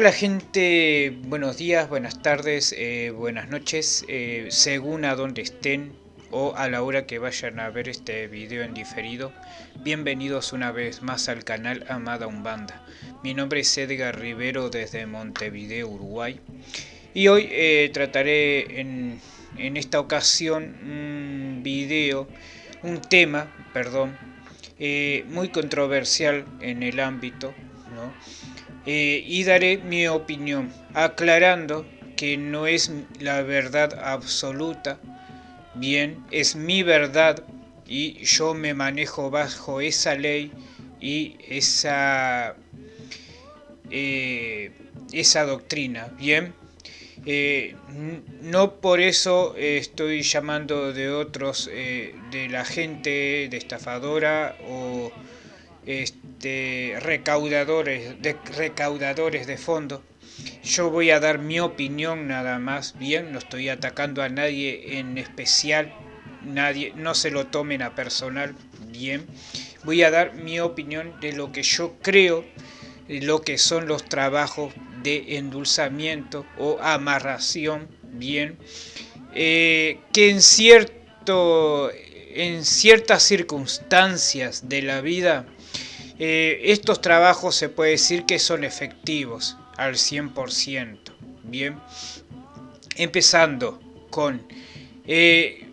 Hola gente, buenos días, buenas tardes, eh, buenas noches, eh, según a donde estén o a la hora que vayan a ver este video en diferido. Bienvenidos una vez más al canal Amada Umbanda. Mi nombre es Edgar Rivero desde Montevideo, Uruguay. Y hoy eh, trataré en, en, esta ocasión un video, un tema, perdón, muy controversial en el ámbito, ¿no? Eh, y daré mi opinión, aclarando que no es la verdad absoluta, bien, es mi verdad y yo me manejo bajo esa ley y esa, eh, esa doctrina, bien. Eh, no por eso estoy llamando de otros, de la gente de estafadora o este, recaudadores, de, recaudadores de fondo. Yo voy a dar mi opinión nada más, bien, no estoy atacando a nadie en especial, nadie, no se lo tomen a personal, bien. Voy a dar mi opinión de lo que yo creo, lo que son los trabajos de endulzamiento o amarración, bien, eh, que en cierto en ciertas circunstancias de la vida eh, estos trabajos se puede decir que son efectivos al 100%. Bien, empezando con, eh,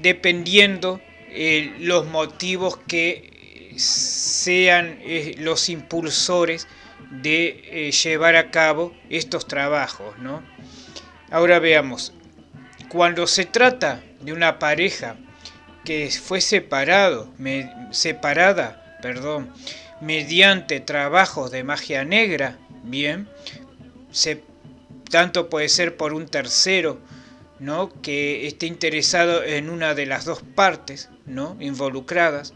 dependiendo eh, los motivos que sean los impulsores de llevar a cabo estos trabajos. ¿no? Ahora veamos, cuando se trata de una pareja que fue separado, separada perdón, mediante trabajos de magia negra, bien, se, tanto puede ser por un tercero, ¿no? que esté interesado en una de las dos partes ¿no? involucradas,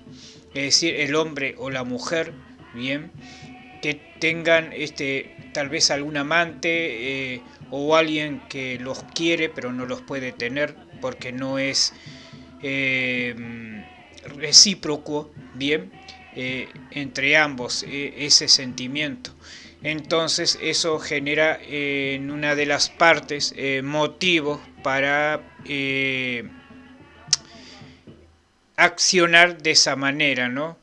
es decir, el hombre o la mujer, bien, que tengan este, tal vez algún amante eh, o alguien que los quiere pero no los puede tener porque no es eh, recíproco, bien, eh, entre ambos eh, ese sentimiento. Entonces eso genera eh, en una de las partes motivos para accionar de esa manera, ¿no?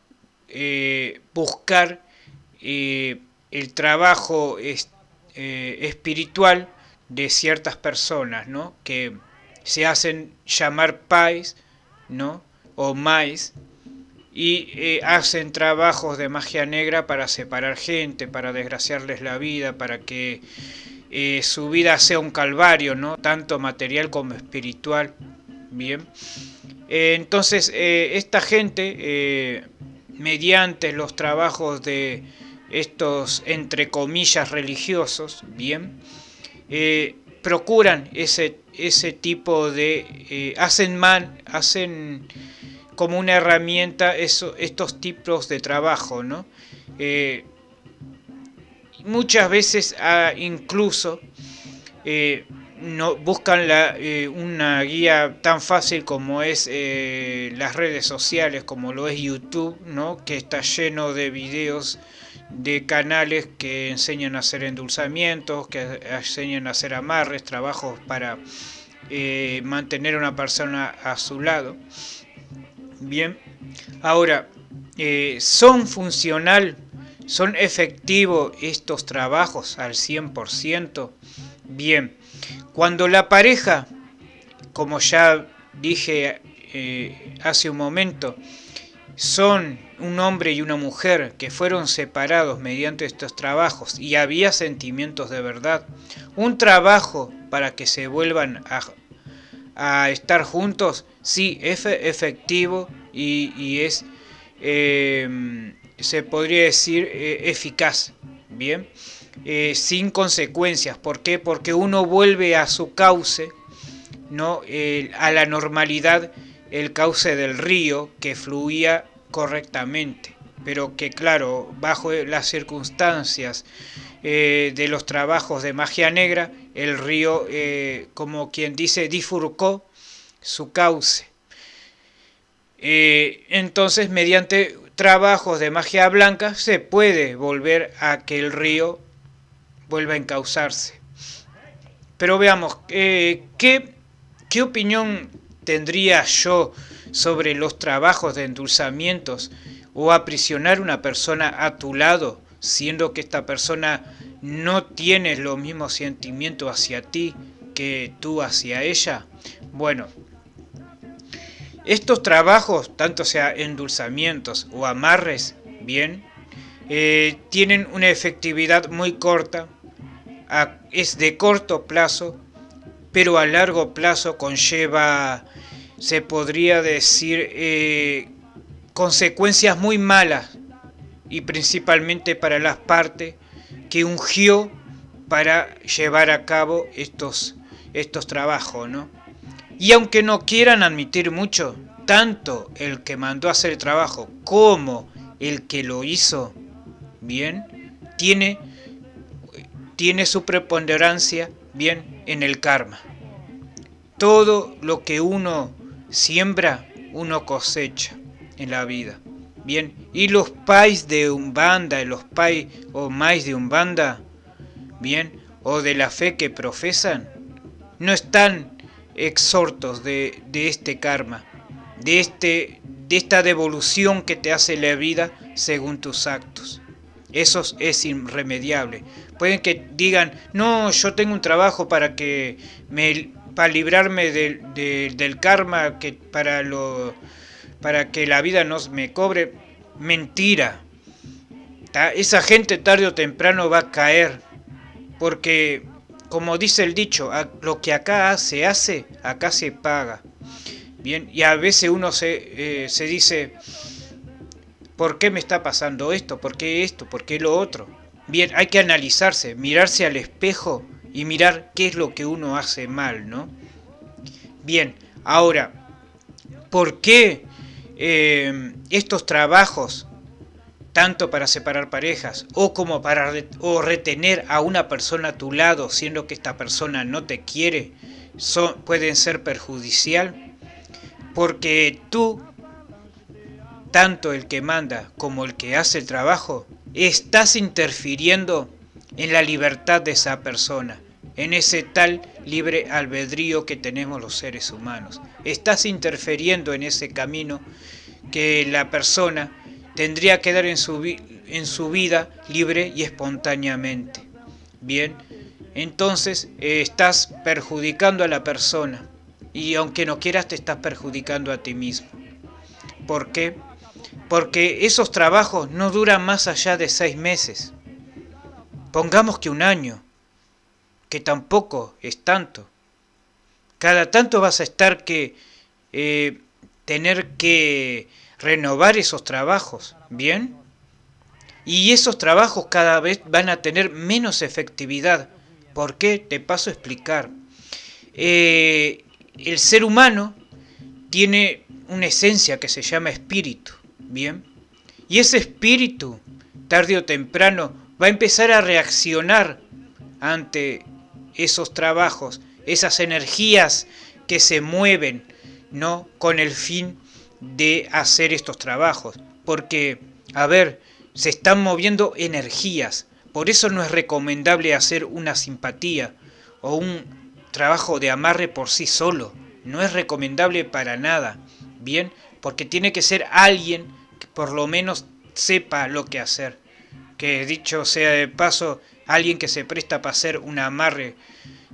buscar el trabajo espiritual de ciertas personas, ¿no? Que se hacen llamar pais, ¿no? O mais, y eh, hacen trabajos de magia negra para separar gente, para desgraciarles la vida, para que eh, su vida sea un calvario, ¿no? tanto material como espiritual. Bien, eh, entonces esta gente, mediante los trabajos de estos entre comillas religiosos, bien, procuran ese, ese tipo de, hacen mal, hacen como una herramienta eso, estos tipos de trabajo, ¿no? Eh, muchas veces ah, incluso eh, no, buscan la, eh, una guía tan fácil como es las redes sociales, como lo es YouTube, ¿no? que está lleno de videos de canales que enseñan a hacer endulzamientos, que enseñan a hacer amarres, trabajos para mantener a una persona a su lado. Bien, ahora, eh, ¿son funcional, son efectivos estos trabajos al 100%? Bien, cuando la pareja, como ya dije eh, hace un momento, son un hombre y una mujer que fueron separados mediante estos trabajos y había sentimientos de verdad, un trabajo para que se vuelvan a a estar juntos, sí, es efectivo y, es, em, se podría decir, eh, eficaz, ¿bien? Eh, sin consecuencias. ¿Por qué? Porque uno vuelve a su cauce, ¿no? a la normalidad, el cauce del río que fluía correctamente. Pero que claro, bajo las circunstancias eh, de los trabajos de magia negra, el río, eh, como quien dice, difurcó su cauce. Eh, entonces, mediante trabajos de magia blanca, se puede volver a que el río vuelva a encauzarse. Pero veamos, eh, ¿qué, ¿qué opinión tendría yo sobre los trabajos de endulzamientos o aprisionar una persona a tu lado, siendo que esta persona no tiene los mismos sentimientos hacia ti que tú hacia ella? Bueno, estos trabajos, tanto sea endulzamientos o amarres, bien, eh, tienen una efectividad muy corta, es de corto plazo, pero a largo plazo conlleva, se podría decir, eh, consecuencias muy malas y principalmente para las partes que ungió para llevar a cabo estos, estos trabajos, ¿no? Y aunque no quieran admitir mucho, tanto el que mandó hacer el trabajo como el que lo hizo bien, tiene, tiene su preponderancia bien en el karma. Todo lo que uno siembra, uno cosecha en la vida. Bien, y los pais de Umbanda, los pais o más de Umbanda, bien, o de la fe que profesan, no están exhortos de, este karma, de, este, de esta devolución que te hace la vida según tus actos. Eso es irremediable. Pueden que digan, no, yo tengo un trabajo para que me para librarme del karma, que para lo para que la vida no me cobre. Mentira. Esa gente tarde o temprano va a caer. Porque como dice el dicho, lo que acá se hace, acá se paga. Bien, y a veces uno se, eh, se dice, ¿por qué me está pasando esto? ¿Por qué esto? ¿Por qué lo otro? Bien, hay que analizarse, mirarse al espejo y mirar qué es lo que uno hace mal, ¿no? Bien, ahora, ¿por qué eh, estos trabajos tanto para separar parejas o como para o retener a una persona a tu lado siendo que esta persona no te quiere, son, pueden ser perjudicial porque tú, tanto el que manda como el que hace el trabajo, estás interfiriendo en la libertad de esa persona, en ese tal libre albedrío que tenemos los seres humanos. Estás interfiriendo en ese camino que la persona tendría que dar en su, en su vida libre y espontáneamente. Bien, entonces eh, estás perjudicando a la persona y aunque no quieras te estás perjudicando a ti mismo. ¿Por qué? Porque esos trabajos no duran más allá de seis meses. Pongamos que un año, que tampoco es tanto. Cada tanto vas a estar que eh, tener que renovar esos trabajos, ¿bien? Y esos trabajos cada vez van a tener menos efectividad. ¿Por qué? Te paso a explicar. Eh, el ser humano tiene una esencia que se llama espíritu, ¿bien? Y ese espíritu, tarde o temprano, va a empezar a reaccionar ante esos trabajos, esas energías que se mueven, ¿no? Con el fin de hacer estos trabajos. Porque, a ver, se están moviendo energías. Por eso no es recomendable hacer una simpatía o un trabajo de amarre por sí solo. No es recomendable para nada. Bien, porque tiene que ser alguien que por lo menos sepa lo que hacer. Que dicho sea de paso, alguien que se presta para hacer un amarre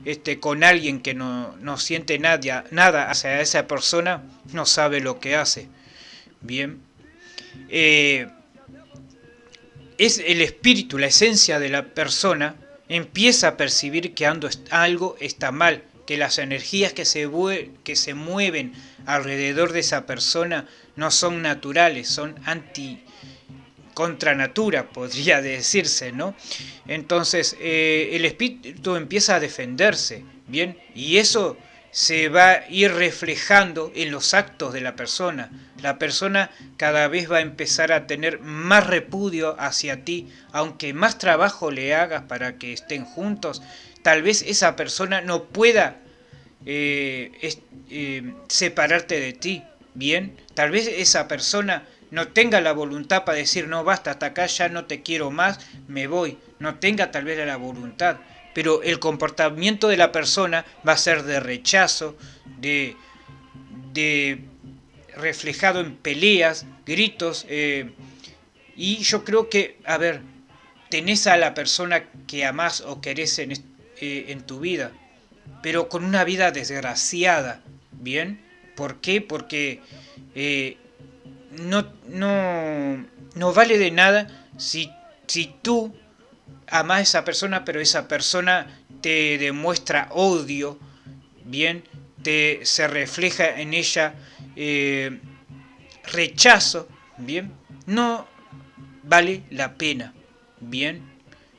este, con alguien que no, no siente nada, nada hacia esa persona, no sabe lo que hace. Bien. Eh, es el espíritu, la esencia de la persona, empieza a percibir que algo está mal, que las energías que se, que se mueven alrededor de esa persona no son naturales, son anti contra natura, podría decirse, ¿no? Entonces, eh, el espíritu empieza a defenderse, ¿bien? Y eso se va a ir reflejando en los actos de la persona. La persona cada vez va a empezar a tener más repudio hacia ti, aunque más trabajo le hagas para que estén juntos, tal vez esa persona no pueda eh, eh, separarte de ti, ¿bien? Tal vez esa persona no tenga la voluntad para decir, no, basta, hasta acá ya no te quiero más, me voy. No tenga tal vez la voluntad, pero el comportamiento de la persona va a ser de rechazo, de, de reflejado en peleas, gritos, eh, y yo creo que, a ver, tenés a la persona que amás o querés en, eh, en tu vida, pero con una vida desgraciada, ¿bien? ¿Por qué? Porque eh, no, no, no vale de nada si, si tú amas a esa persona, pero esa persona te demuestra odio, bien, te, se refleja en ella eh, rechazo, bien, no vale la pena, bien.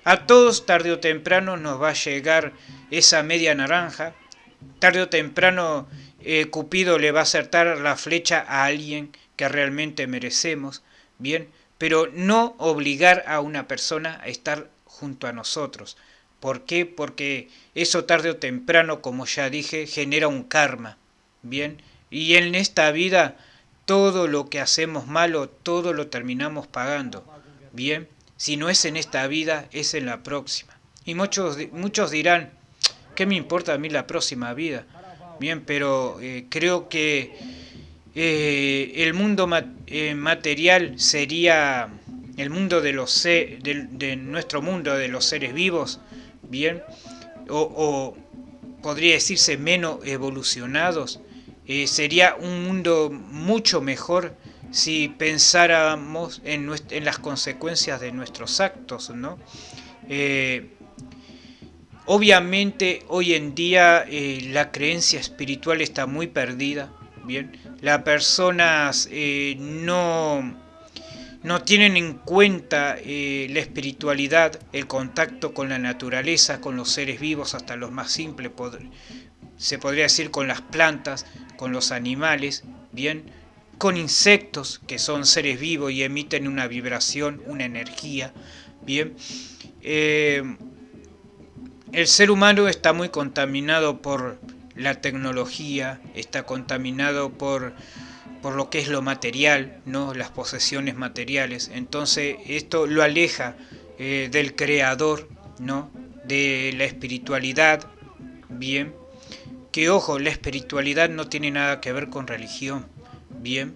A todos tarde o temprano nos va a llegar esa media naranja, tarde o temprano eh, Cupido le va a acertar la flecha a alguien que realmente merecemos, bien, pero no obligar a una persona a estar junto a nosotros. ¿Por qué? Porque eso tarde o temprano, como ya dije, genera un karma, bien, y en esta vida todo lo que hacemos malo, todo lo terminamos pagando, bien, si no es en esta vida, es en la próxima. Y muchos, muchos dirán, ¿qué me importa a mí la próxima vida? Bien, pero eh, creo que eh, el mundo eh, material sería el mundo de los de, nuestro mundo de los seres vivos, bien, o, podría decirse menos evolucionados, sería un mundo mucho mejor si pensáramos en, en, las consecuencias de nuestros actos, ¿no? Obviamente hoy en día eh, la creencia espiritual está muy perdida, bien, las personas eh, no, no tienen en cuenta eh, la espiritualidad, el contacto con la naturaleza, con los seres vivos, hasta los más simples, se podría decir con las plantas, con los animales, bien, con insectos que son seres vivos y emiten una vibración, una energía, bien. El ser humano está muy contaminado por la tecnología, está contaminado por, por lo que es lo material, ¿no? las posesiones materiales. Entonces esto lo aleja eh, del creador, ¿no? de la espiritualidad, bien. Que ojo, la espiritualidad no tiene nada que ver con religión, bien.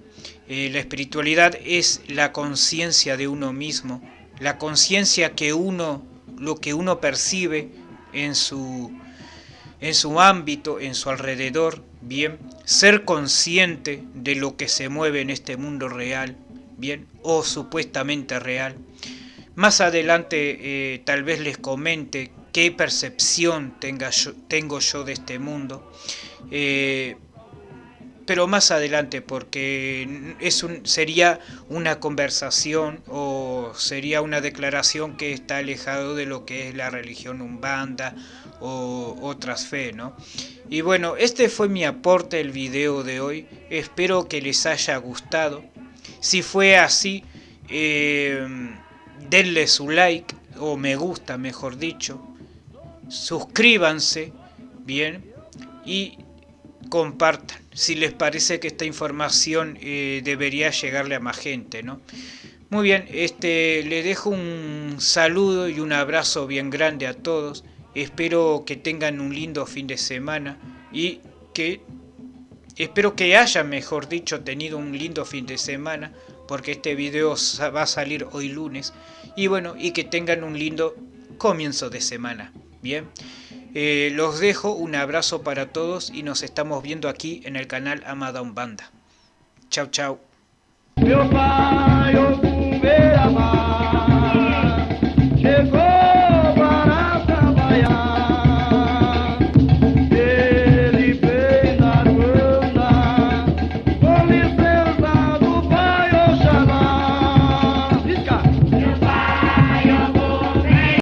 Eh, la espiritualidad es la conciencia de uno mismo, la conciencia que uno, lo que uno percibe, en su, en su ámbito, en su alrededor, bien, ser consciente de lo que se mueve en este mundo real, bien, o supuestamente real. Más adelante eh, tal vez les comente qué percepción yo, tengo yo de este mundo, eh, pero más adelante porque es un, sería una conversación o sería una declaración que está alejado de lo que es la religión umbanda o otras fe, ¿no? Y bueno, este fue mi aporte el video de hoy, espero que les haya gustado, si fue así, eh, denle su like o me gusta mejor dicho, suscríbanse, bien, y compartan si les parece que esta información eh, debería llegarle a más gente, ¿no? Muy bien, este, le dejo un saludo y un abrazo bien grande a todos. Espero que tengan un lindo fin de semana y que espero que hayan, mejor dicho, tenido un lindo fin de semana porque este video va a salir hoy lunes y bueno, y que tengan un lindo comienzo de semana. Bien. Eh, los dejo, un abrazo para todos y nos estamos viendo aquí en el canal Amada Umbanda. Chau, chau.